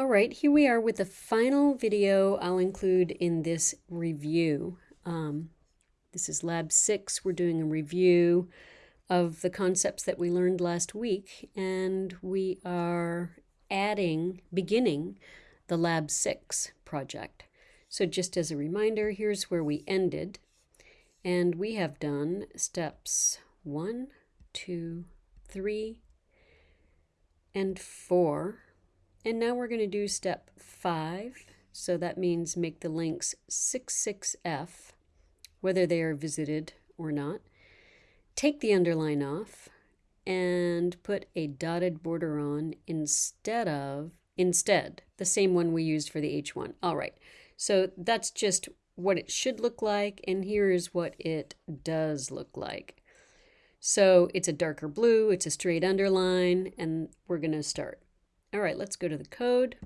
All right, here we are with the final video I'll include in this review. Um, this is Lab 6. We're doing a review of the concepts that we learned last week, and we are adding, beginning the Lab 6 project. So just as a reminder, here's where we ended. And we have done steps one, two, three, and four and now we're going to do step five. So that means make the links 66F, whether they are visited or not. Take the underline off and put a dotted border on instead of, instead, the same one we used for the H1. All right, so that's just what it should look like, and here is what it does look like. So it's a darker blue, it's a straight underline, and we're going to start. All right, let's go to the code.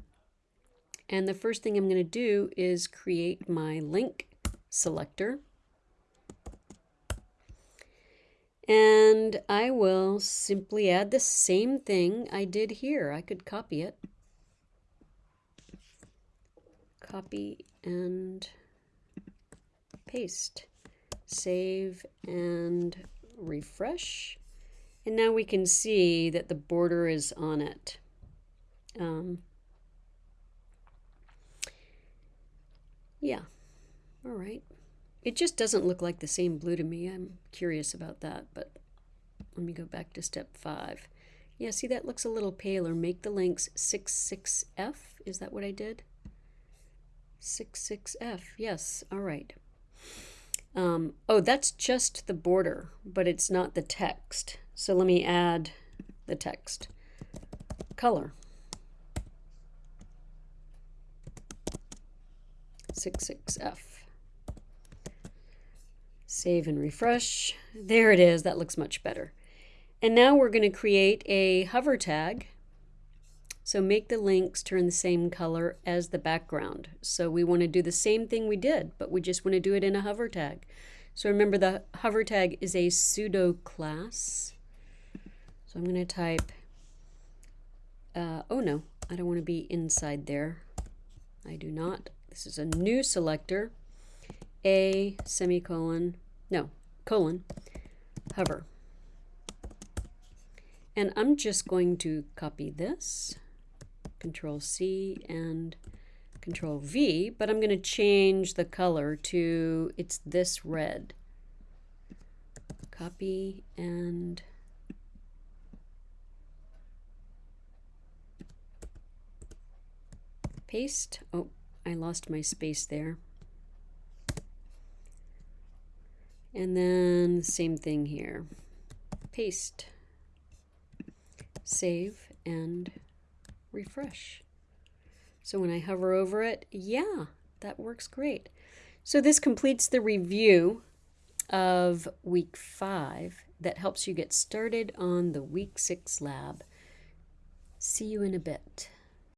And the first thing I'm going to do is create my link selector. And I will simply add the same thing I did here. I could copy it. Copy and paste. Save and refresh. And now we can see that the border is on it. Um, yeah, all right. It just doesn't look like the same blue to me. I'm curious about that, but let me go back to step five. Yeah, see that looks a little paler. Make the links 66F. Is that what I did? 66F. Yes, all right. Um, oh, that's just the border, but it's not the text. So let me add the text. Color. 66F. Save and refresh. There it is. That looks much better. And now we're going to create a hover tag. So make the links turn the same color as the background. So we want to do the same thing we did, but we just want to do it in a hover tag. So remember the hover tag is a pseudo class. So I'm going to type, uh, oh no, I don't want to be inside there. I do not. This is a new selector, a semicolon, no, colon, hover. And I'm just going to copy this, Control C and Control V, but I'm going to change the color to, it's this red. Copy and paste. Oh, I lost my space there. And then same thing here. Paste, save, and refresh. So when I hover over it, yeah, that works great. So this completes the review of week five that helps you get started on the week six lab. See you in a bit.